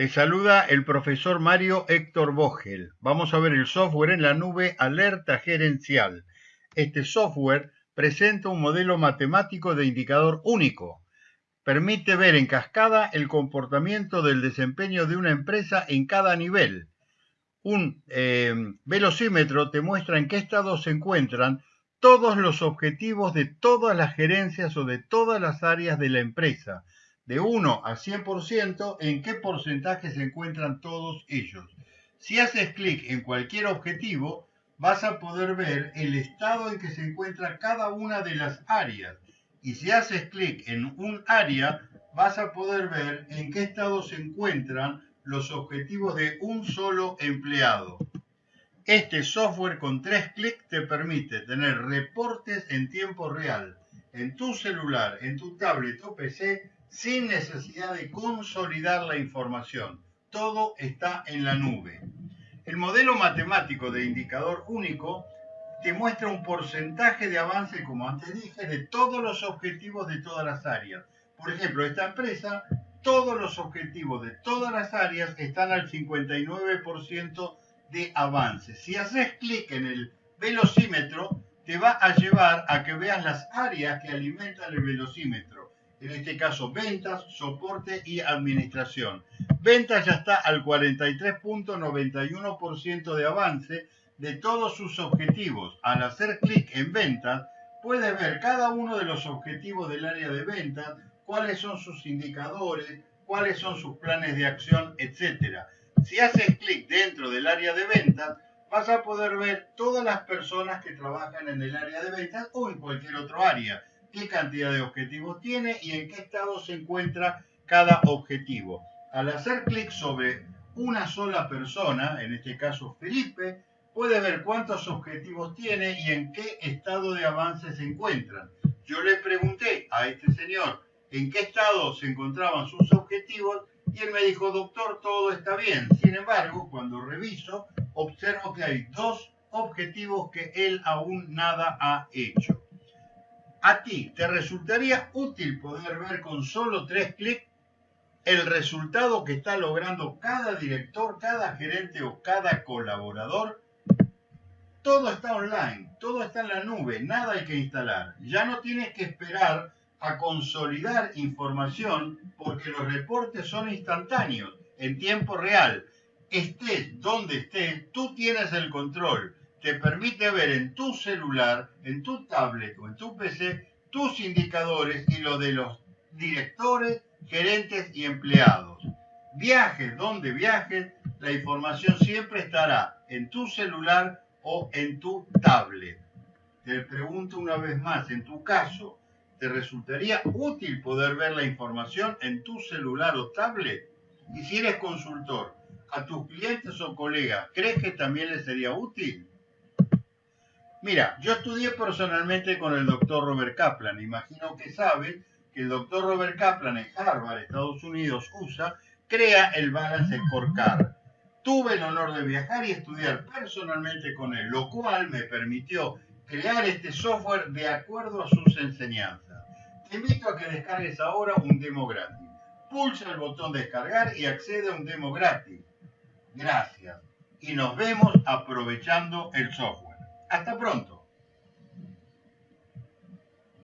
Te saluda el profesor Mario Héctor Vogel. Vamos a ver el software en la nube Alerta Gerencial. Este software presenta un modelo matemático de indicador único. Permite ver en cascada el comportamiento del desempeño de una empresa en cada nivel. Un eh, velocímetro te muestra en qué estado se encuentran todos los objetivos de todas las gerencias o de todas las áreas de la empresa de 1 a 100%, en qué porcentaje se encuentran todos ellos. Si haces clic en cualquier objetivo, vas a poder ver el estado en que se encuentra cada una de las áreas. Y si haces clic en un área, vas a poder ver en qué estado se encuentran los objetivos de un solo empleado. Este software con tres clics te permite tener reportes en tiempo real en tu celular, en tu tablet o PC sin necesidad de consolidar la información. Todo está en la nube. El modelo matemático de indicador único te muestra un porcentaje de avance, como antes dije, de todos los objetivos de todas las áreas. Por ejemplo, esta empresa, todos los objetivos de todas las áreas están al 59% de avance. Si haces clic en el velocímetro, te va a llevar a que veas las áreas que alimentan el velocímetro en este caso ventas, soporte y administración. Ventas ya está al 43.91% de avance de todos sus objetivos. Al hacer clic en ventas, puedes ver cada uno de los objetivos del área de ventas, cuáles son sus indicadores, cuáles son sus planes de acción, etc. Si haces clic dentro del área de ventas, vas a poder ver todas las personas que trabajan en el área de ventas o en cualquier otro área qué cantidad de objetivos tiene y en qué estado se encuentra cada objetivo. Al hacer clic sobre una sola persona, en este caso Felipe, puede ver cuántos objetivos tiene y en qué estado de avance se encuentran. Yo le pregunté a este señor en qué estado se encontraban sus objetivos y él me dijo, doctor, todo está bien. Sin embargo, cuando reviso, observo que hay dos objetivos que él aún nada ha hecho. ¿A ti te resultaría útil poder ver con solo tres clics el resultado que está logrando cada director, cada gerente o cada colaborador? Todo está online, todo está en la nube, nada hay que instalar. Ya no tienes que esperar a consolidar información porque los reportes son instantáneos, en tiempo real. Estés donde estés, tú tienes el control te permite ver en tu celular, en tu tablet o en tu PC tus indicadores y los de los directores, gerentes y empleados. Viajes donde viajes, la información siempre estará en tu celular o en tu tablet. Te pregunto una vez más, en tu caso, ¿te resultaría útil poder ver la información en tu celular o tablet? Y si eres consultor, a tus clientes o colegas, ¿crees que también les sería útil? Mira, yo estudié personalmente con el doctor Robert Kaplan. Imagino que saben que el doctor Robert Kaplan en Harvard, Estados Unidos, USA, crea el Balance Scorecard. Tuve el honor de viajar y estudiar personalmente con él, lo cual me permitió crear este software de acuerdo a sus enseñanzas. Te invito a que descargues ahora un demo gratis. Pulsa el botón descargar y accede a un demo gratis. Gracias. Y nos vemos aprovechando el software. Hasta pronto.